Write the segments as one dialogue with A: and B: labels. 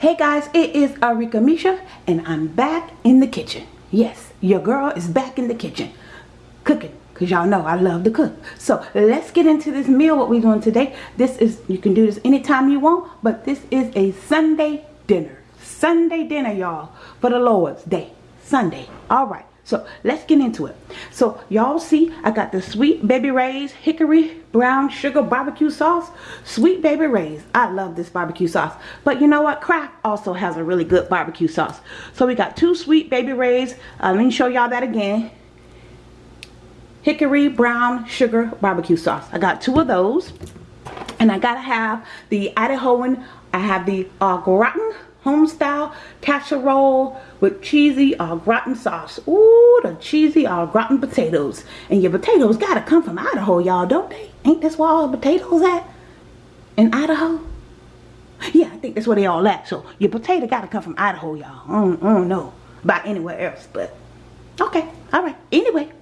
A: Hey guys, it is Arika Misha and I'm back in the kitchen. Yes, your girl is back in the kitchen cooking because y'all know I love to cook. So let's get into this meal what we're doing today. This is, you can do this anytime you want, but this is a Sunday dinner. Sunday dinner y'all for the Lord's Day. Sunday. All right. So let's get into it. So y'all see I got the Sweet Baby Ray's Hickory Brown Sugar Barbecue Sauce. Sweet Baby Ray's. I love this barbecue sauce. But you know what? Kraft also has a really good barbecue sauce. So we got two Sweet Baby Ray's. Uh, let me show y'all that again. Hickory Brown Sugar Barbecue Sauce. I got two of those. And I gotta have the Idahoan. I have the uh, gratin home style casserole with cheesy au gratin sauce. Ooh, the cheesy au gratin potatoes. And your potatoes gotta come from Idaho, y'all, don't they? Ain't this where all the potatoes at? In Idaho? Yeah, I think that's where they all at. So your potato gotta come from Idaho, y'all. I, I don't know about anywhere else, but okay, all right. Anyway,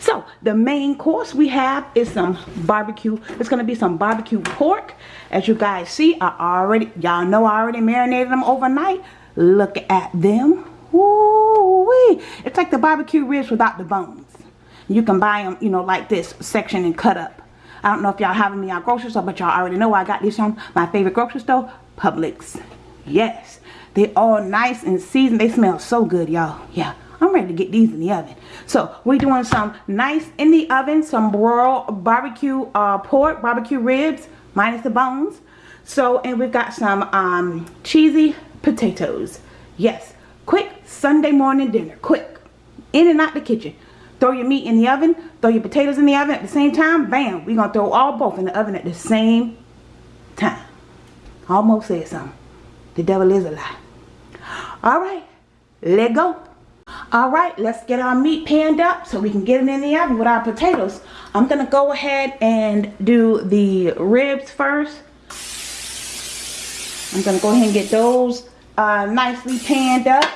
A: so the main course we have is some barbecue. It's gonna be some barbecue pork. As you guys see, I already, y'all know I already marinated them overnight. Look at them. Ooh-wee. It's like the barbecue ribs without the bones. You can buy them, you know, like this section and cut up. I don't know if y'all have them in y'all grocery store, but y'all already know I got these from my favorite grocery store, Publix. Yes, they all nice and seasoned. They smell so good, y'all. Yeah. I'm ready to get these in the oven. So we're doing some nice in the oven, some broiled barbecue uh, pork, barbecue ribs, minus the bones. So, and we've got some um, cheesy potatoes. Yes, quick Sunday morning dinner, quick. In and out the kitchen. Throw your meat in the oven, throw your potatoes in the oven at the same time, bam. We're going to throw all both in the oven at the same time. Almost said something. The devil is a lie. All right, let go. All right, let's get our meat panned up so we can get it in the oven with our potatoes. I'm to go ahead and do the ribs first. I'm to go ahead and get those uh, nicely panned up.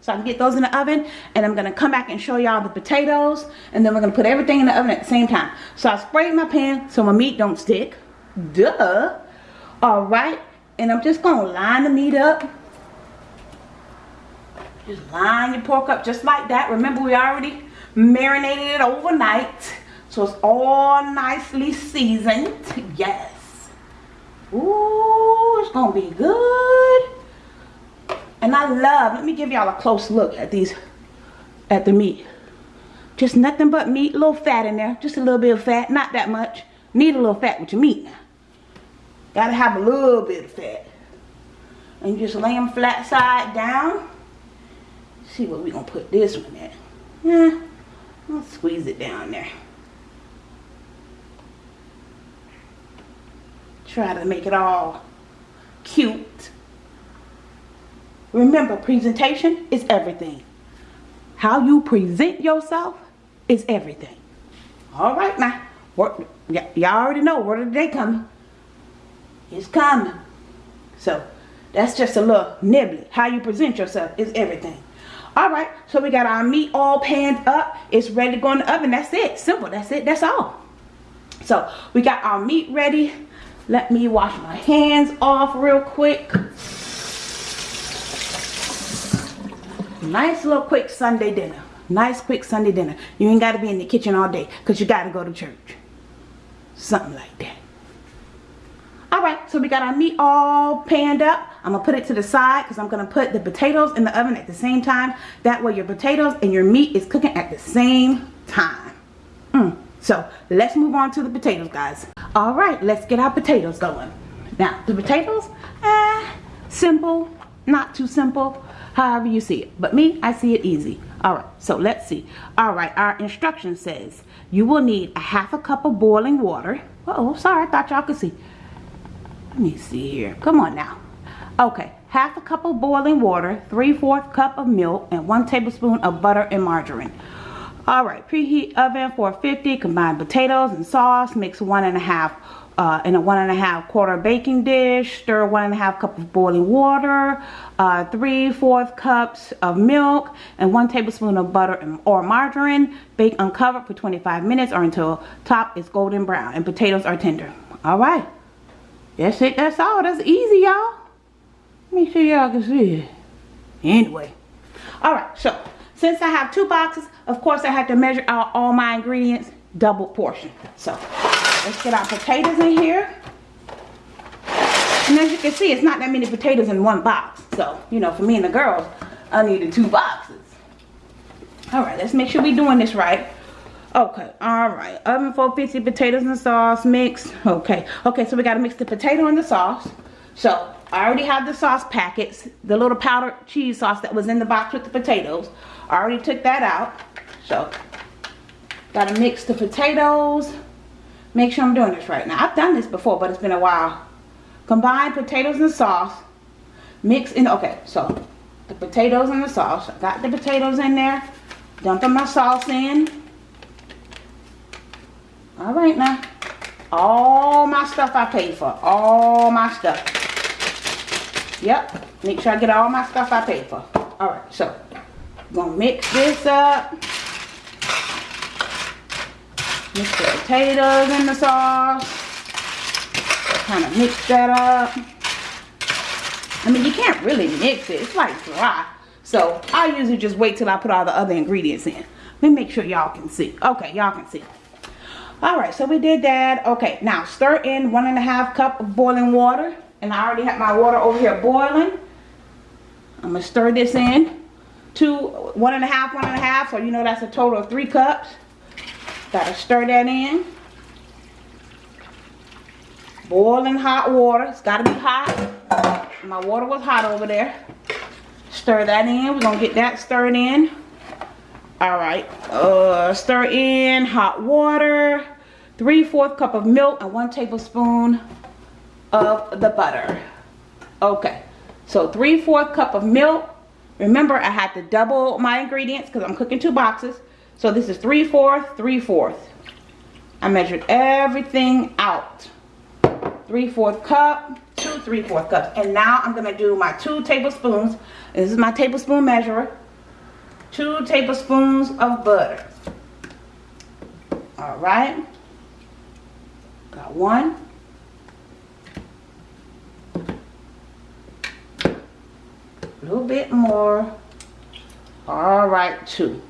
A: So I can get those in the oven. And I'm to come back and show y'all the potatoes. And then we're to put everything in the oven at the same time. So I sprayed my pan so my meat don't stick. Duh. All right. And I'm just to line the meat up just line your pork up just like that. Remember, we already marinated it overnight. So it's all nicely seasoned. Yes. Ooh, it's going to be good. And I love, let me give y'all a close look at these, at the meat. Just nothing but meat, a little fat in there. Just a little bit of fat, not that much. Need a little fat with your meat. Gotta have a little bit of fat. And you just lay them flat side down see where we gonna put this one at. Yeah, I'll squeeze it down there. Try to make it all cute. Remember, presentation is everything. How you present yourself is everything. All right now. Y'all already know where the day coming. It's coming. So, that's just a little nibbly. How you present yourself is everything. All right, so we got our meat all panned up. It's ready to go in the oven. That's it. Simple. That's it. That's all. So we got our meat ready. Let me wash my hands off real quick. Nice little quick Sunday dinner. Nice quick Sunday dinner. You ain't got to be in the kitchen all day because you got to go to church. Something like that. Alright, so we got our meat all panned up. I'm to put it to the side because I'm to put the potatoes in the oven at the same time. That way your potatoes and your meat is cooking at the same time. Mm. So let's move on to the potatoes, guys. Alright, let's get our potatoes going. Now, the potatoes, eh, simple, not too simple, however you see it. But me, I see it easy. Alright, so let's see. Alright, our instruction says you will need a half a cup of boiling water. Uh oh, sorry, I thought y'all could see let me see here. Come on now. Okay half a cup of boiling water 3 4 cup of milk and 1 tablespoon of butter and margarine. All right preheat oven 450 combine potatoes and sauce mix one and a half uh, in a one and a half quarter baking dish stir one and a half cup of boiling water uh, three fourth cups of milk and one tablespoon of butter and, or margarine. Bake uncovered for 25 minutes or until top is golden brown and potatoes are tender. All right that's it. That's all. That's easy, y'all. Let me see y'all can see it. Anyway. Alright, so since I have two boxes, of course I have to measure out all my ingredients double portion. So let's get our potatoes in here. And as you can see, it's not that many potatoes in one box. So, you know, for me and the girls, I needed two boxes. Alright, let's make sure we're doing this right. Okay, alright. Oven 450 potatoes and sauce mix. Okay, okay, so we got to mix the potato and the sauce. So, I already have the sauce packets, the little powdered cheese sauce that was in the box with the potatoes. I already took that out. So, got to mix the potatoes. Make sure I'm doing this right. Now, I've done this before, but it's been a while. Combine potatoes and sauce. Mix in, okay, so the potatoes and the sauce. I got the potatoes in there. Dumping my sauce in. All right now. All my stuff I paid for. All my stuff. Yep. Make sure I get all my stuff I paid for. All right, so I'm gonna mix this up. Mix the potatoes in the sauce. Kind of mix that up. I mean, you can't really mix it. It's like dry. So I usually just wait till I put all the other ingredients in. Let me make sure y'all can see. Okay, y'all can see. All right, so we did that. Okay, now stir in one and a half cup of boiling water. And I already have my water over here boiling. I'm gonna stir this in. Two, one and a half, one and a half. So you know that's a total of three cups. Gotta stir that in. Boiling hot water. It's gotta be hot. My water was hot over there. Stir that in. We're to get that stirred in. Alright. Uh, stir in hot water. 3 4 cup of milk and 1 tablespoon of the butter. Okay. So 3 4 cup of milk. Remember, I had to double my ingredients because I'm cooking two boxes. So this is 3 4 3 4 I measured everything out. 3 4 cup, 2 3 4 cups. And now I'm going to do my 2 tablespoons this is my tablespoon measurer. Two tablespoons of butter. All right. Got one. A little bit more. All right, two.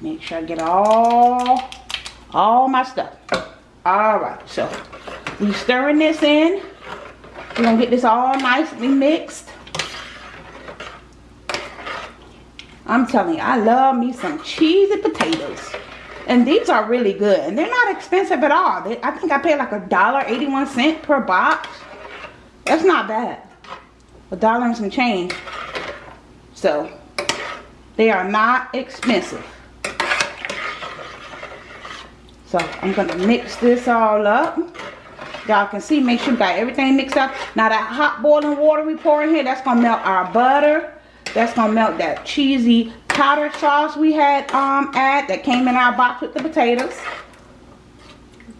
A: Make sure I get all, all my stuff. All right, so we stirring this in. We're gonna get this all nicely mixed. I'm telling you, I love me some cheesy potatoes. And these are really good. And they're not expensive at all. They, I think I paid like a dollar eighty-one cent per box. That's not bad. A dollar and some change. So, they are not expensive. So, I'm going to mix this all up. Y'all can see, make sure you got everything mixed up. Now, that hot boiling water we pour in here, that's going to melt our butter that's gonna melt that cheesy powder sauce we had um add that came in our box with the potatoes.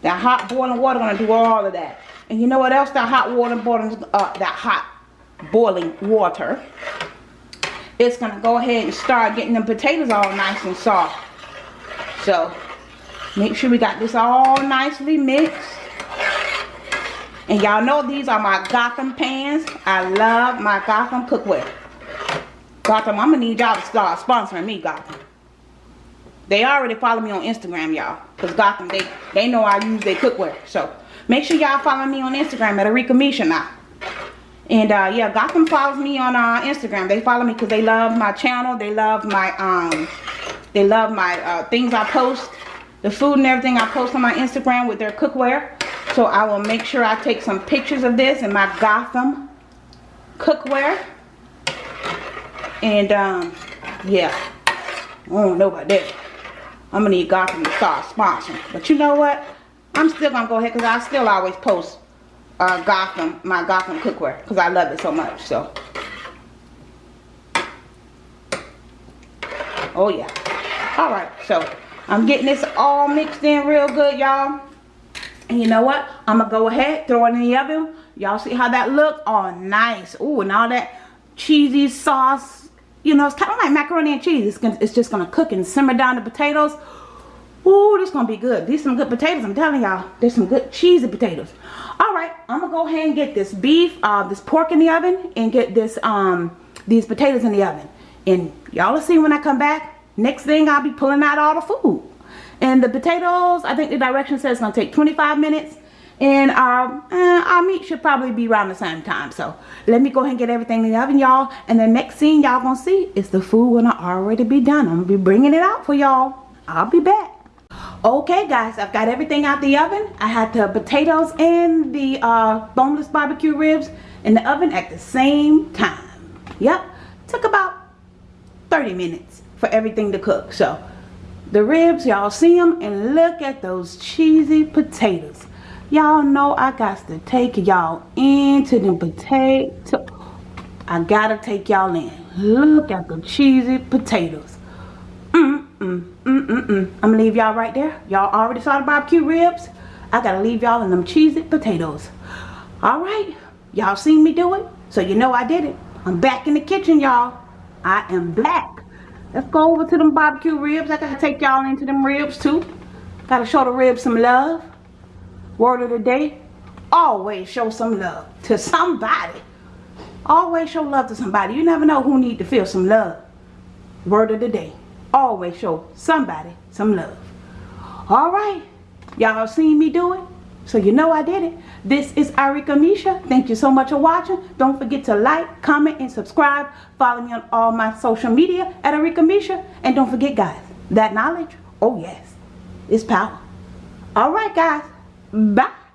A: That hot boiling water gonna do all of that. And you know what else? That hot water boiling uh, that hot boiling water. It's gonna go ahead and start getting the potatoes all nice and soft. So make sure we got this all nicely mixed. And y'all know these are my Gotham pans. I love my Gotham cookware. Gotham, I'm gonna need y'all to start sponsoring me, Gotham. They already follow me on Instagram, y'all. Because Gotham, they, they know I use their cookware. So, make sure y'all follow me on Instagram at Arika Misha now. And, uh, yeah, Gotham follows me on uh, Instagram. They follow me because they love my channel. They love my, um, they love my uh, things I post. The food and everything I post on my Instagram with their cookware. So, I will make sure I take some pictures of this and my Gotham cookware. And, um, yeah. I don't know about that. I'm to need Gotham to start sponsoring. But you know what? I'm still going to go ahead because I still always post uh, Gotham, my Gotham cookware. Because I love it so much. So. Oh, yeah. Alright, so I'm getting this all mixed in real good, y'all. And you know what? I'm to go ahead, throw it in the oven. Y'all see how that look? Oh, nice. Ooh, and all that cheesy sauce you know, it's kind of like macaroni and cheese. It's, gonna, it's just going to cook and simmer down the potatoes. Ooh, this going to be good. These some good potatoes. I'm telling y'all. There's some good cheesy potatoes. All right. I'm going to go ahead and get this beef, uh, this pork in the oven. And get this um, these potatoes in the oven. And y'all will see when I come back. Next thing, I'll be pulling out all the food. And the potatoes, I think the direction says it's going to take 25 minutes. And um, uh, our meat should probably be around the same time. So let me go ahead and get everything in the oven, y'all. And the next scene y'all to see is the food to already be done. I'm to be bringing it out for y'all. I'll be back. Okay guys, I've got everything out the oven. I had the potatoes and the uh, boneless barbecue ribs in the oven at the same time. Yep, took about 30 minutes for everything to cook. So the ribs, y'all see them and look at those cheesy potatoes. Y'all know I got to take y'all into the potato. I gotta take y'all in. Look at the cheesy potatoes. Mm, mm, mm, mm, mm. I'm gonna leave y'all right there. Y'all already saw the barbecue ribs. I gotta leave y'all in them cheesy potatoes. All right, y'all seen me do it, so you know I did it. I'm back in the kitchen, y'all. I am back. Let's go over to them barbecue ribs. I gotta take y'all into them ribs too. Gotta show the ribs some love. Word of the day, always show some love to somebody. Always show love to somebody. You never know who need to feel some love. Word of the day, always show somebody some love. All right, y'all seen me do it, so you know I did it. This is Arika Misha. Thank you so much for watching. Don't forget to like, comment, and subscribe. Follow me on all my social media at Arika Misha. And don't forget, guys, that knowledge, oh yes, is power. All right, guys. Bye.